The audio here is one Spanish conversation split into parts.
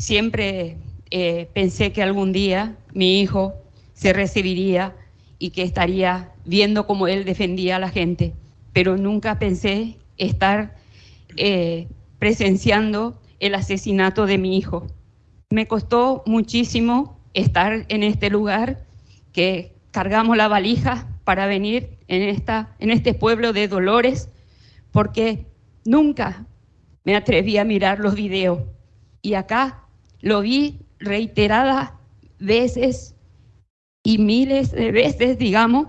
siempre eh, pensé que algún día mi hijo se recibiría y que estaría viendo cómo él defendía a la gente, pero nunca pensé estar eh, presenciando el asesinato de mi hijo. Me costó muchísimo estar en este lugar, que cargamos la valija para venir en, esta, en este pueblo de Dolores, porque nunca me atreví a mirar los videos. Y acá lo vi reiteradas veces y miles de veces, digamos,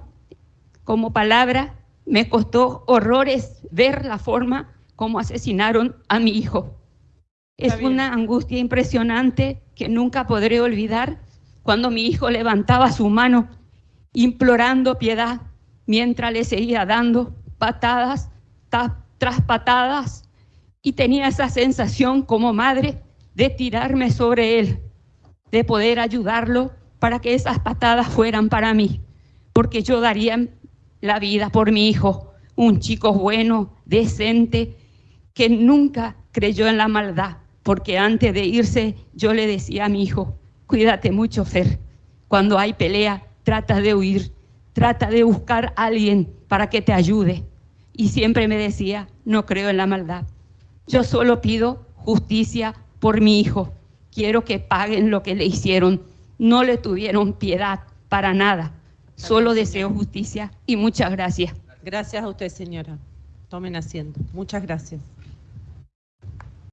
como palabra, me costó horrores ver la forma como asesinaron a mi hijo. Es una angustia impresionante que nunca podré olvidar cuando mi hijo levantaba su mano implorando piedad mientras le seguía dando patadas tras patadas y tenía esa sensación como madre de tirarme sobre él, de poder ayudarlo para que esas patadas fueran para mí, porque yo daría la vida por mi hijo, un chico bueno, decente, que nunca creyó en la maldad, porque antes de irse yo le decía a mi hijo, cuídate mucho, Fer, cuando hay pelea, trata de huir, trata de buscar a alguien para que te ayude. Y siempre me decía, no creo en la maldad. Yo solo pido justicia por mi hijo. Quiero que paguen lo que le hicieron. No le tuvieron piedad para nada. Solo deseo justicia y muchas gracias. Gracias a usted, señora. Tomen asiento. Muchas gracias.